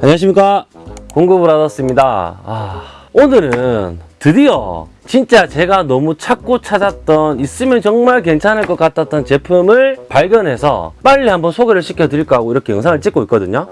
안녕하십니까? 받았습니다. 아, 오늘은 드디어 진짜 제가 너무 찾고 찾았던 있으면 정말 괜찮을 것 같았던 제품을 발견해서 빨리 한번 소개를 시켜드릴까 하고 이렇게 영상을 찍고 있거든요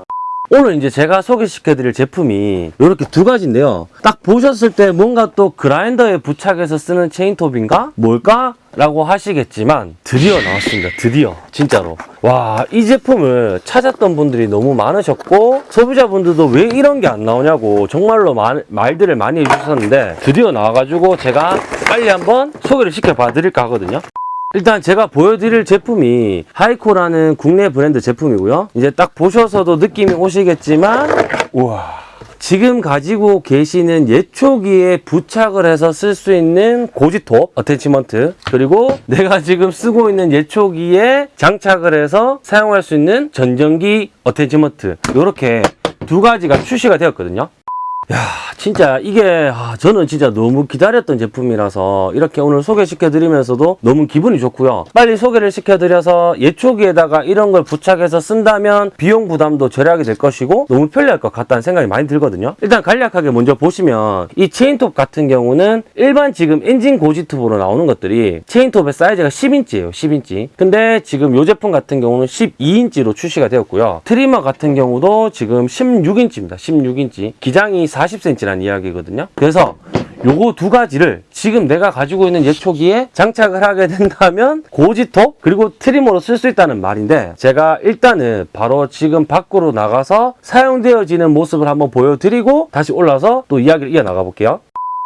오늘 이제 제가 소개시켜드릴 제품이 이렇게 두 가지인데요. 딱 보셨을 때 뭔가 또 그라인더에 부착해서 쓰는 체인톱인가? 뭘까? 라고 하시겠지만 드디어 나왔습니다. 드디어. 진짜로. 와, 이 제품을 찾았던 분들이 너무 많으셨고 소비자분들도 왜 이런 게 안 나오냐고 정말로 말, 말들을 많이 해주셨는데 드디어 나와가지고 제가 빨리 한번 소개를 시켜봐 드릴까 하거든요. 일단 제가 보여드릴 제품이 하이코라는 국내 브랜드 제품이고요. 이제 딱 보셔서도 느낌이 오시겠지만 우와 지금 가지고 계시는 예초기에 부착을 해서 쓸 수 있는 고지톱 attachment 그리고 내가 지금 쓰고 있는 예초기에 장착을 해서 사용할 수 있는 전정기 attachment 이렇게 두 가지가 출시가 되었거든요. 야 진짜 이게 아, 저는 진짜 너무 기다렸던 제품이라서 이렇게 오늘 소개시켜 드리면서도 너무 기분이 좋고요. 빨리 소개를 시켜 드려서 예초기에다가 이런 걸 부착해서 쓴다면 비용 부담도 절약이 될 것이고 너무 편리할 것 같다는 생각이 많이 들거든요. 일단 간략하게 먼저 보시면 이 체인톱 같은 경우는 일반 지금 엔진 고지톱으로 나오는 것들이 체인톱의 사이즈가 10인치예요 10인치. 근데 지금 이 제품 같은 경우는 12인치로 출시가 되었고요. trimmer 같은 경우도 지금 16인치입니다 16인치. 기장이 40cm라는 이야기거든요. 그래서 요거 두 가지를 지금 내가 가지고 있는 예초기에 장착을 하게 된다면 고지톱 그리고 트리머로 쓸 수 있다는 말인데 제가 일단은 바로 지금 밖으로 나가서 사용되어지는 모습을 한번 보여드리고 다시 올라서 또 이야기를 이어나가 볼게요.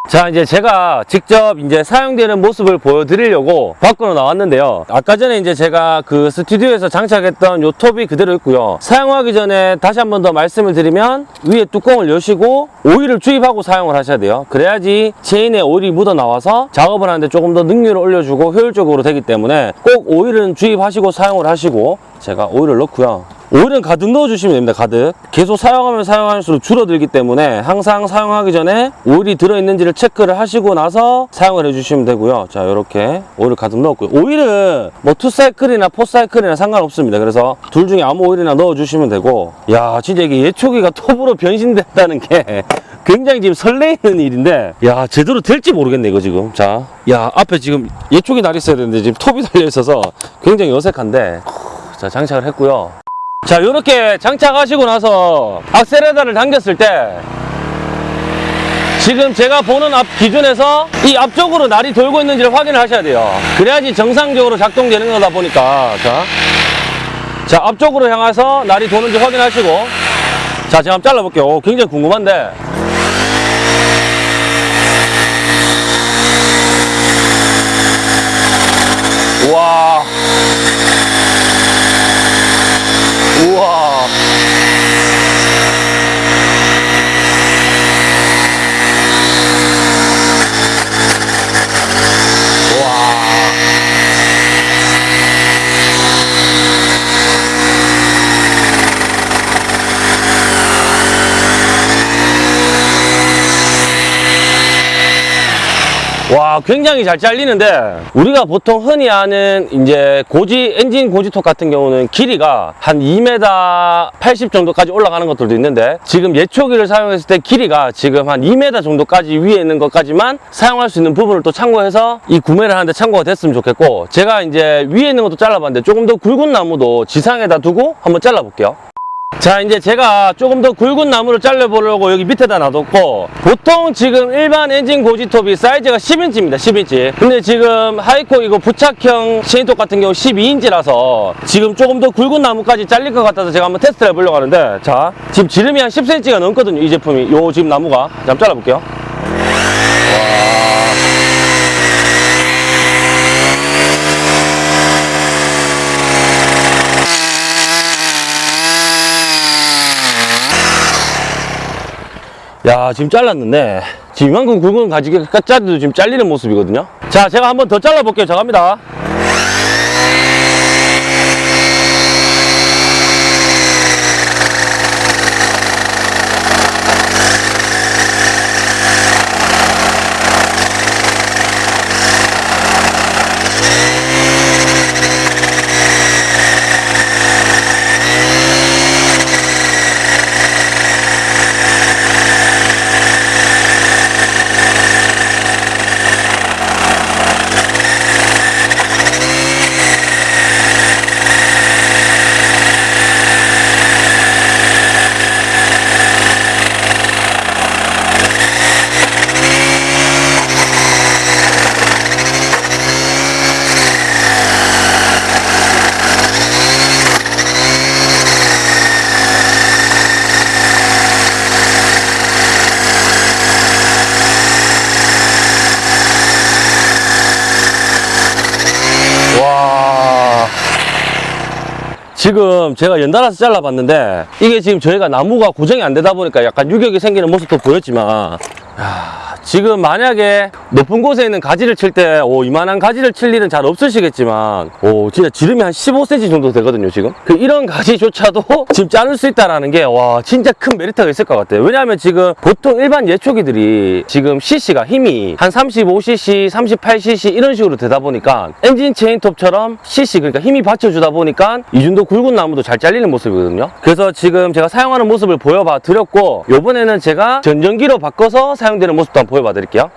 자 이제 제가 직접 이제 사용되는 모습을 보여드리려고 밖으로 나왔는데요. 아까 전에 이제 제가 그 스튜디오에서 장착했던 요 톱이 그대로 있고요. 사용하기 전에 다시 한 번 더 말씀을 드리면 위에 뚜껑을 여시고 오일을 주입하고 사용을 하셔야 돼요. 그래야지 체인에 오일이 묻어 나와서 작업을 하는데 조금 더 능률을 올려주고 효율적으로 되기 때문에 꼭 오일은 주입하시고 사용을 하시고 제가 오일을 넣고요 오일은 가득 넣어주시면 됩니다 가득. 계속 사용하면 사용할수록 줄어들기 때문에 항상 사용하기 전에 오일이 들어있는지를 체크를 하시고 나서 사용을 해주시면 되고요. 자 이렇게 오일을 가득 넣었고요. 오일은 뭐 투사이클이나 포사이클이나 상관없습니다. 그래서 둘 중에 아무 오일이나 넣어주시면 되고. 야 진짜 이게 예초기가 톱으로 변신됐다는 게 굉장히 지금 설레이는 일인데. 야 제대로 될지 모르겠네 이거 지금. 자 야 앞에 지금 예초기 날 있어야 되는데 지금 톱이 달려 있어서 굉장히 어색한데. 자 장착을 했고요 자 이렇게 장착하시고 나서 악셀레다를 당겼을 때 지금 제가 보는 앞 기준에서 이 앞쪽으로 날이 돌고 있는지를 확인을 하셔야 돼요. 그래야지 정상적으로 작동되는 거다 보니까. 자, 자 앞쪽으로 향해서 날이 도는지 확인하시고. 자 제가 한번 잘라볼게요. 오, 굉장히 궁금한데. 우와 우와. 와. 와 굉장히 잘 잘리는데 우리가 보통 흔히 아는 이제 고지 엔진 고지톱 같은 경우는 길이가 한 2m 80 정도까지 올라가는 것들도 있는데 지금 예초기를 사용했을 때 길이가 지금 한 2m 정도까지 위에 있는 것까지만 사용할 수 있는 부분을 또 참고해서 이 구매를 하는데 참고가 됐으면 좋겠고 제가 이제 위에 있는 것도 잘라봤는데 조금 더 굵은 나무도 지상에다 두고 한번 잘라볼게요 자 이제 제가 조금 더 굵은 나무를 잘라보려고 여기 밑에다 놔뒀고 보통 지금 일반 엔진 고지톱이 사이즈가 10인치입니다 10인치. 근데 지금 하이코 이거 부착형 체인톱 같은 경우 12인치라서 지금 조금 더 굵은 나무까지 잘릴 것 같아서 제가 한번 테스트를 해보려고 하는데 자 지금 지름이 한 10cm가 넘거든요 이 제품이. 요 지금 나무가. 자, 한번 잘라볼게요 야 지금 잘랐는데. 지금 이만큼 굵은 가지가 짜도 지금 잘리는 모습이거든요. 자 제가 한번 더 잘라 볼게요. 자 갑니다 지금 제가 연달아서 잘라봤는데 이게 지금 저희가 나무가 고정이 안 되다 보니까 약간 유격이 생기는 모습도 보였지만 야, 지금 만약에 높은 곳에 있는 가지를 칠때 오, 이만한 가지를 칠 일은 잘 없으시겠지만 오, 진짜 지름이 한 15cm 정도 되거든요 지금? 그 이런 가지조차도 지금 자를 수 있다는 게 와 진짜 큰 메리트가 있을 것 같아요. 왜냐하면 지금 보통 일반 예초기들이 지금 CC가 힘이 한 35cc, 38cc 이런 식으로 되다 보니까 엔진 체인톱처럼 CC 그러니까 힘이 받쳐주다 보니까 이 정도 굵은 나무도 잘 잘리는 모습이거든요. 그래서 지금 제가 사용하는 모습을 보여봐 드렸고 요번에는 제가 전전기로 바꿔서 사용되는 모습도 한번 보여봐 드릴게요.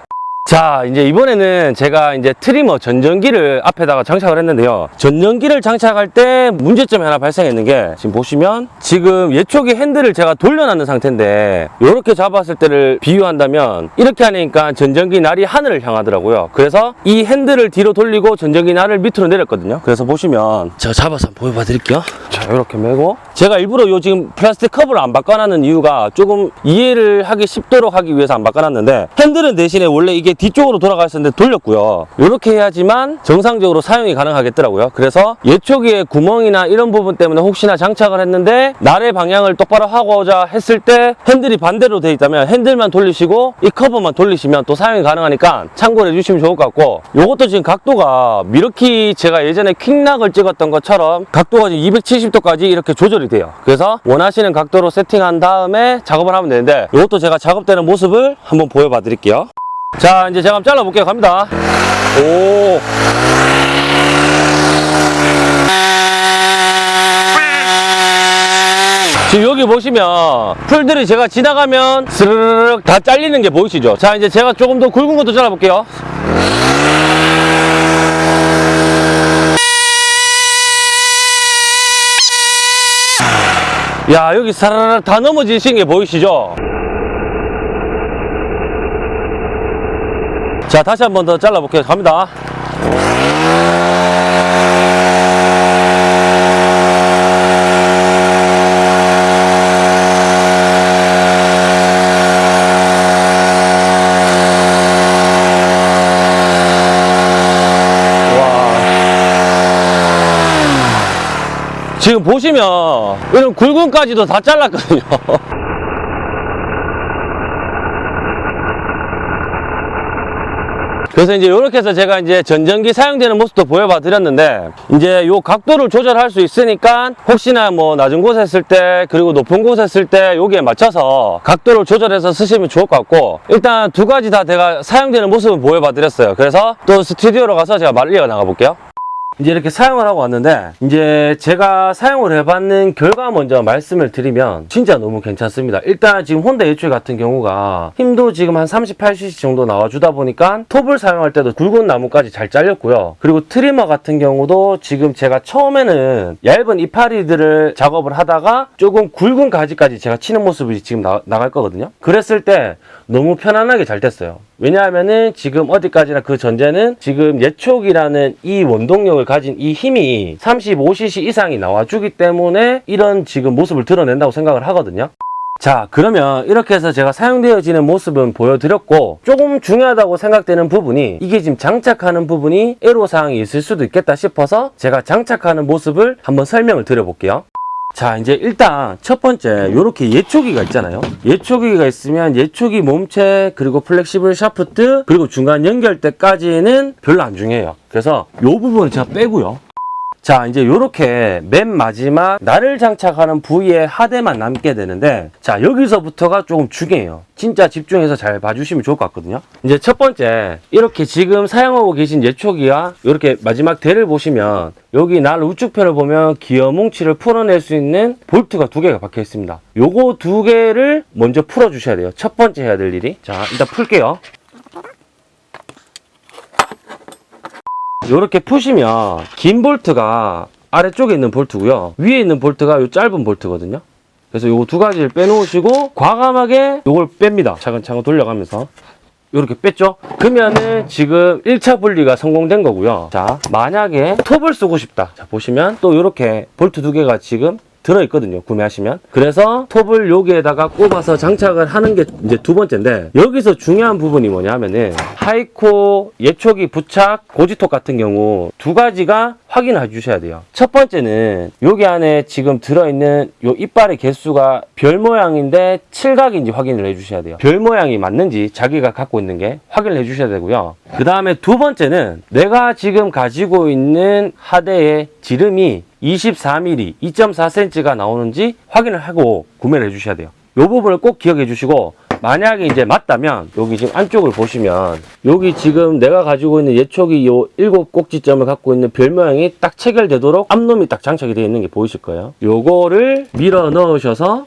자 이제 이번에는 제가 이제 trimmer 전정기를 앞에다가 장착을 했는데요. 전정기를 장착할 때 문제점이 하나 발생했는 게 지금 보시면 지금 예초기 핸들을 제가 돌려놨는 상태인데 이렇게 잡았을 때를 비유한다면 이렇게 하니까 전정기 날이 하늘을 향하더라고요. 그래서 이 핸들을 뒤로 돌리고 전정기 날을 밑으로 내렸거든요. 그래서 보시면 제가 잡아서 한번 보여봐 드릴게요 자 이렇게 메고. 제가 일부러 요 지금 플라스틱 커버를 안 바꿔놨는 이유가 조금 이해를 하기 쉽도록 하기 위해서 안 바꿔놨는데 핸들은 대신에 원래 이게 뒤쪽으로 돌아가 있었는데 돌렸고요. 이렇게 해야지만 정상적으로 사용이 가능하겠더라고요. 그래서 예초기에 구멍이나 이런 부분 때문에 혹시나 장착을 했는데 날의 방향을 똑바로 하고자 했을 때 핸들이 반대로 돼 있다면 핸들만 돌리시고 이 커버만 돌리시면 또 사용이 가능하니까 참고를 해주시면 좋을 것 같고 요것도 지금 각도가 미러키 제가 예전에 퀵락을 찍었던 것처럼 각도가 지금 270 도까지 이렇게 조절이 돼요. 그래서 원하시는 각도로 세팅한 다음에 작업을 하면 되는데 이것도 제가 작업되는 모습을 한번 보여봐 드릴게요. 자 이제 제가 한번 잘라볼게요. 갑니다. 오. 지금 여기 보시면 풀들이 제가 지나가면 스르륵 다 잘리는 게 보이시죠? 자 이제 제가 조금 더 굵은 것도 잘라볼게요 야 여기 사라락 다 넘어지신 게 보이시죠? 자 다시 한 번 더 잘라볼게요. 갑니다. 와. 지금 보시면 이런 굵은까지도 다 잘랐거든요. 그래서 이제 이렇게 해서 제가 이제 전전기 사용되는 모습도 보여봐 드렸는데 이제 요 각도를 조절할 수 있으니까 혹시나 뭐 낮은 곳에 했을 때 그리고 높은 곳에 했을 때 여기에 맞춰서 각도를 조절해서 쓰시면 좋을 것 같고 일단 두 가지 다 제가 사용되는 모습을 보여봐 드렸어요. 그래서 또 스튜디오로 가서 제가 말리어 나가 볼게요 이제 이렇게 사용을 하고 왔는데 이제 제가 사용을 해봤는 결과 먼저 말씀을 드리면 진짜 너무 괜찮습니다. 일단 지금 혼다 예출 같은 경우가 힘도 지금 한 38cc 정도 나와주다 보니까 톱을 사용할 때도 굵은 나무까지 잘 잘렸고요. 그리고 트리머 같은 경우도 지금 제가 처음에는 얇은 이파리들을 작업을 하다가 조금 굵은 가지까지 제가 치는 모습이 지금 나, 나갈 거거든요. 그랬을 때 너무 편안하게 잘 됐어요 왜냐하면은 지금 어디까지나 그 전제는 지금 예촉이라는 이 원동력을 가진 이 힘이 35cc 이상이 나와주기 때문에 이런 지금 모습을 드러낸다고 생각을 하거든요. 자 그러면 이렇게 해서 제가 사용되어지는 모습은 보여드렸고 조금 중요하다고 생각되는 부분이 이게 지금 장착하는 부분이 애로사항이 있을 수도 있겠다 싶어서 제가 장착하는 모습을 한번 설명을 드려볼게요. 자 이제 일단 첫 번째 이렇게 예초기가 있잖아요. 예초기가 있으면 예초기 몸체 그리고 flexible shaft 그리고 중간 연결대까지는 별로 안 중요해요. 그래서 이 부분은 제가 빼고요 자 이제 이렇게 맨 마지막 날을 장착하는 부위에 하대만 남게 되는데 자 여기서부터가 조금 중요해요. 진짜 집중해서 잘 봐주시면 좋을 것 같거든요. 이제 첫 번째 이렇게 지금 사용하고 계신 예초기와 이렇게 마지막 대를 보시면 여기 날 우측편을 보면 기어 뭉치를 풀어낼 수 있는 볼트가 두 개가 박혀 있습니다. 요거 두 개를 먼저 풀어 주셔야 돼요. 첫 번째 해야 될 일이. 자 일단 풀게요 이렇게 푸시면 긴 볼트가 아래쪽에 있는 볼트고요. 위에 있는 볼트가 이 짧은 볼트거든요. 그래서 요두 가지를 빼놓으시고 과감하게 이걸 뺍니다. 차근차근 돌려가면서. 이렇게 뺐죠? 그러면은 지금 1차 분리가 성공된 거고요. 자 만약에 톱을 쓰고 싶다. 자 보시면 또 이렇게 볼트 두 개가 지금 들어있거든요. 구매하시면. 그래서 톱을 여기에다가 꼽아서 장착을 하는 게 이제 두 번째인데 여기서 중요한 부분이 뭐냐면은 하이코 예초기 부착 고지톱 같은 경우 두 가지가 확인해 주셔야 돼요. 첫 번째는 여기 안에 지금 들어있는 요 이빨의 개수가 별 모양인데 칠각인지 확인을 해 주셔야 돼요. 별 모양이 맞는지 자기가 갖고 있는 게 확인을 해 주셔야 되고요. 그 다음에 두 번째는 내가 지금 가지고 있는 하대의 지름이 24mm, 2.4cm가 나오는지 확인을 하고 구매를 해 주셔야 돼요. 이 부분을 꼭 기억해 주시고 만약에 이제 맞다면 여기 지금 안쪽을 보시면 여기 지금 내가 가지고 있는 예초기 요 일곱 꼭지점을 갖고 있는 별 모양이 딱 체결되도록 암놈이 딱 장착이 되어 있는 게 보이실 거예요. 요거를 밀어 넣으셔서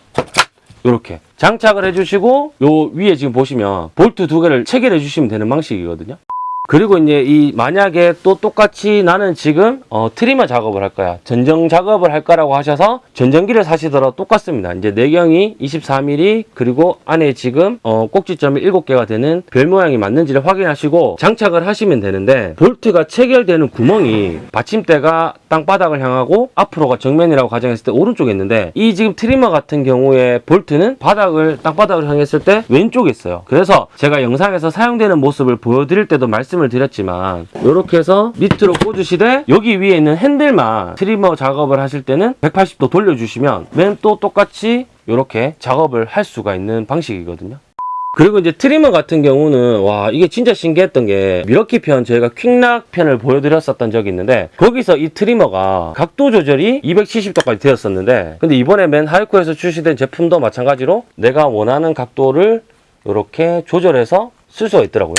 이렇게 장착을 해주시고 요 위에 지금 보시면 볼트 두 개를 체결해 주시면 되는 방식이거든요. 그리고 이제 이 만약에 또 똑같이 나는 지금 어, trimmer 작업을 할 거야. 전정 작업을 할 거라고 하셔서 전정기를 사시더라도 똑같습니다. 이제 내경이 24mm 그리고 안에 지금 어, 꼭지점이 7개가 되는 별 모양이 맞는지를 확인하시고 장착을 하시면 되는데 볼트가 체결되는 구멍이 받침대가 땅바닥을 향하고 앞으로가 정면이라고 가정했을 때 오른쪽에 있는데 이 지금 trimmer 같은 경우에 볼트는 바닥을 땅바닥을 향했을 때 왼쪽에 있어요. 그래서 제가 영상에서 사용되는 모습을 보여드릴 때도 말씀 을 드렸지만 이렇게 해서 밑으로 꽂으시되 여기 위에 있는 핸들만 trimmer 작업을 하실 때는 180도 돌려주시면 맨 또 똑같이 이렇게 작업을 할 수가 있는 방식이거든요. 그리고 이제 trimmer 같은 경우는 와 이게 진짜 신기했던 게 밀워키 편 저희가 quick lock 편을 보여드렸었던 적이 있는데 거기서 이 trimmer가 각도 조절이 270도까지 되었었는데 근데 이번에 맨 하이코에서 출시된 제품도 마찬가지로 내가 원하는 각도를 이렇게 조절해서 쓸 수가 있더라고요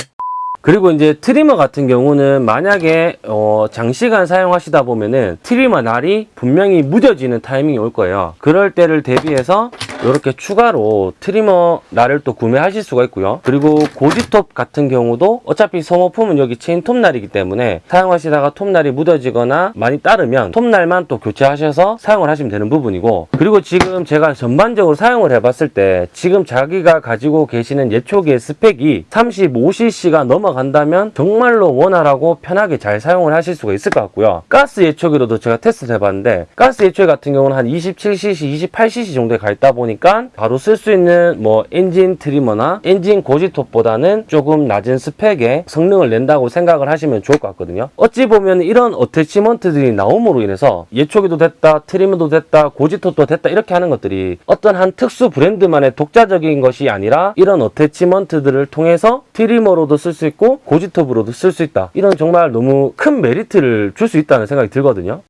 그리고 이제 trimmer 같은 경우는 만약에 어, 장시간 사용하시다 보면은 trimmer 날이 분명히 무뎌지는 타이밍이 올 거예요. 그럴 때를 대비해서 이렇게 추가로 trimmer 날을 또 구매하실 수가 있고요. 그리고 고지톱 같은 경우도 어차피 소모품은 여기 체인 톱날이기 때문에 사용하시다가 톱날이 무뎌지거나 많이 닳으면 톱날만 또 교체하셔서 사용을 하시면 되는 부분이고 그리고 지금 제가 전반적으로 사용을 해봤을 때 지금 자기가 가지고 계시는 예초기의 스펙이 35cc가 넘어 간다면 정말로 원활하고 편하게 잘 사용을 하실 수가 있을 것 같고요. 가스 예초기로도 제가 테스트 해봤는데 가스 예초기 같은 경우는 한 27cc, 28cc 정도에 가 있다 보니까 바로 쓸 수 있는 뭐 엔진 trimmer나 엔진 고지톱보다는 조금 낮은 스펙의 성능을 낸다고 생각을 하시면 좋을 것 같거든요. 어찌 보면 이런 attachment들이 나옴으로 인해서 예초기도 됐다, trimmer도 됐다, 고지톱도 됐다 이렇게 하는 것들이 어떤 한 특수 브랜드만의 독자적인 것이 아니라 이런 attachment들을 통해서 trimmer로도 쓸 수 있고 고지톱으로도 쓸 수 있다. 이런 정말 너무 큰 메리트를 줄 수 있다는 생각이 들거든요.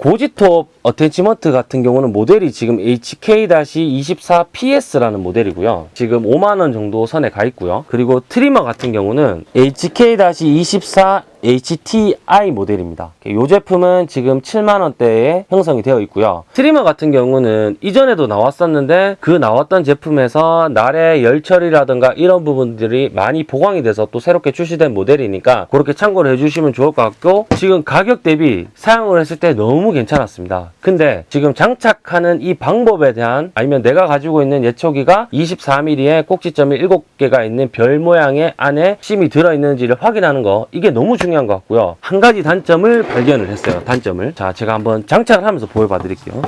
고지톱 attachment 같은 경우는 모델이 지금 HK-24PS라는 모델이고요. 지금 5만원 정도 선에 가 있고요. 그리고 trimmer 같은 경우는 HK-24 HTI 모델입니다. 이 제품은 지금 7만원대에 형성이 되어 있고요. trimmer 같은 경우는 이전에도 나왔었는데 그 나왔던 제품에서 날의 열처리라든가 이런 부분들이 많이 보강이 돼서 또 새롭게 출시된 모델이니까 그렇게 참고를 해주시면 좋을 것 같고 지금 가격 대비 사용을 했을 때 너무 괜찮았습니다. 근데 지금 장착하는 이 방법에 대한 아니면 내가 가지고 있는 예초기가 24mm에 꼭지점이 7개가 있는 별 모양의 안에 심이 들어있는지를 확인하는 거 이게 너무 중요 한 것 같고요. 한 가지 단점을 발견을 했어요. 단점을. 자, 제가 한번 장착을 하면서 보여봐 드릴게요.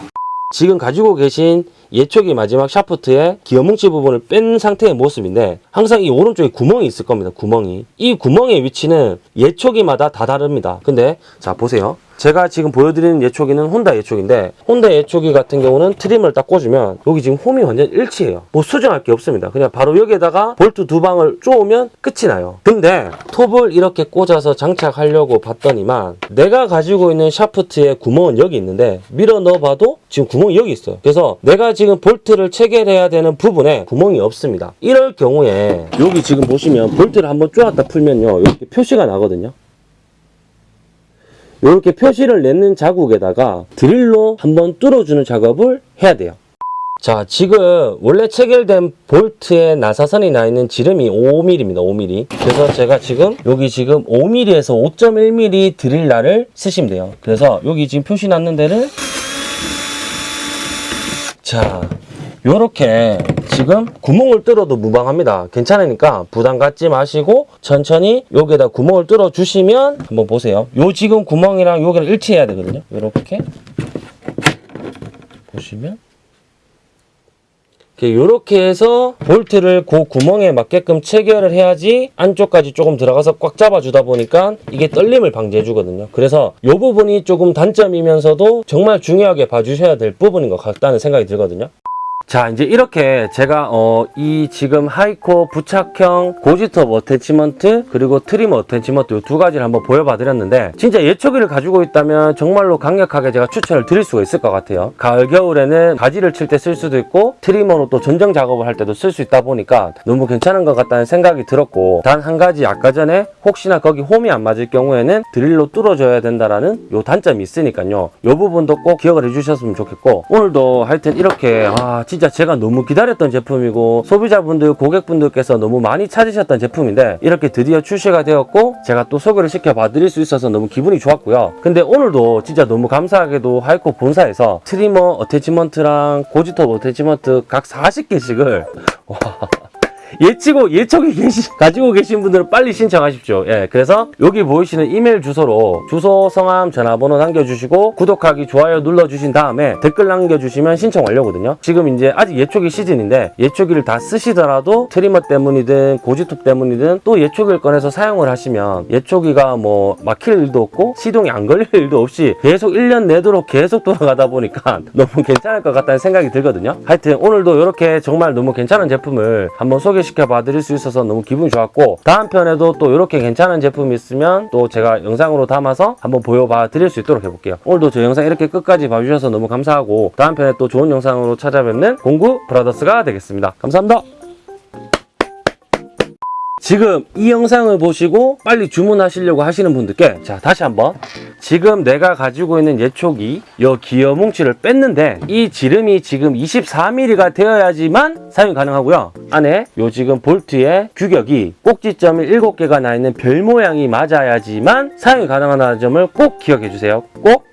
지금 가지고 계신 예초기 마지막 샤프트의 기어뭉치 부분을 뺀 상태의 모습인데 항상 이 오른쪽에 구멍이 있을 겁니다. 구멍이. 이 구멍의 위치는 예초기마다 다 다릅니다. 근데 자 보세요. 제가 지금 보여드리는 예초기는 혼다 예초기인데 혼다 예초기 같은 경우는 trimmer를 딱 꽂으면 여기 지금 홈이 완전 일치해요. 뭐 수정할 게 없습니다. 그냥 바로 여기에다가 볼트 두 방을 쪼으면 끝이 나요. 근데 톱을 이렇게 꽂아서 장착하려고 봤더니만 내가 가지고 있는 샤프트의 구멍은 여기 있는데 밀어 넣어봐도 지금 구멍이 여기 있어요. 그래서 내가 지금 볼트를 체결해야 되는 부분에 구멍이 없습니다. 이럴 경우에 여기 지금 보시면 볼트를 한번 쪼았다 풀면요. 이렇게 표시가 나거든요. 이렇게 표시를 내는 자국에다가 드릴로 한번 뚫어주는 작업을 해야 돼요. 자, 지금 원래 체결된 볼트에 나사선이 나 있는 지름이 5mm입니다. 5mm. 그래서 제가 지금 여기 지금 5mm에서 5.1mm 드릴날을 쓰시면 돼요. 그래서 여기 지금 표시 났는 데를 자, 요렇게 지금 구멍을 뚫어도 무방합니다. 괜찮으니까 부담 갖지 마시고 천천히 여기에다 구멍을 뚫어 주시면 한번 보세요. 요 지금 구멍이랑 여기랑 일치해야 되거든요. 요렇게 보시면 이렇게 해서 볼트를 그 구멍에 맞게끔 체결을 해야지 안쪽까지 조금 들어가서 꽉 잡아주다 보니까 이게 떨림을 방지해 주거든요. 그래서 이 부분이 조금 단점이면서도 정말 중요하게 봐주셔야 될 부분인 것 같다는 생각이 들거든요 자 이제 이렇게 제가 어, 이 지금 하이코 부착형 고지톱 attachment 그리고 trimmer attachment 이 두 가지를 한번 보여봐 드렸는데 진짜 예초기를 가지고 있다면 정말로 강력하게 제가 추천을 드릴 수가 있을 것 같아요. 가을 겨울에는 가지를 칠 때 쓸 수도 있고 trimmer로 또 전정 작업을 할 때도 쓸 수 있다 보니까 너무 괜찮은 것 같다는 생각이 들었고 단 한 가지 아까 전에 혹시나 거기 홈이 안 맞을 경우에는 드릴로 뚫어줘야 된다라는 요 단점이 있으니까요. 요 부분도 꼭 기억을 해주셨으면 좋겠고 오늘도 하여튼 이렇게 아 진짜 제가 너무 기다렸던 제품이고 소비자분들 고객분들께서 너무 많이 찾으셨던 제품인데 이렇게 드디어 출시가 되었고 제가 또 소개를 시켜 봐 드릴 수 있어서 너무 기분이 좋았고요. 근데 오늘도 진짜 너무 감사하게도 하이코 본사에서 trimmer attachment랑 고지톱 attachment 각 40개씩을 와 예초기 예초기 계시 가지고 계신 분들은 빨리 신청하십시오. 예, 그래서 여기 보이시는 이메일 주소로 주소, 성함, 전화번호 남겨주시고 구독하기, 좋아요 눌러주신 다음에 댓글 남겨주시면 신청 완료거든요. 지금 이제 아직 예초기 시즌인데 예초기를 다 쓰시더라도 trimmer 때문이든 고지톱 때문이든 또 예초기를 꺼내서 사용을 하시면 예초기가 뭐 막힐 일도 없고 시동이 안 걸릴 일도 없이 계속 1년 내도록 계속 돌아가다 보니까 너무 괜찮을 것 같다는 생각이 들거든요. 하여튼 오늘도 이렇게 정말 너무 괜찮은 제품을 한번 소개 시켜 봐 드릴 수 있어서 너무 기분이 좋았고 다음 편에도 또 이렇게 괜찮은 제품이 있으면 또 제가 영상으로 담아서 한번 보여봐 드릴 수 있도록 해볼게요. 오늘도 저 영상 이렇게 끝까지 봐주셔서 너무 감사하고 다음 편에 또 좋은 영상으로 찾아뵙는 공구 브라더스가 되겠습니다. 감사합니다. 지금 이 영상을 보시고 빨리 주문하시려고 하시는 분들께 자 다시 한번. 지금 내가 가지고 있는 예초기 요 기어 뭉치를 뺐는데 이 지름이 지금 24mm가 되어야지만 사용이 가능하고요. 안에 요 지금 볼트의 규격이 꼭지점이 7개가 나 있는 별 모양이 맞아야지만 사용이 가능하다는 점을 꼭 기억해 주세요. 꼭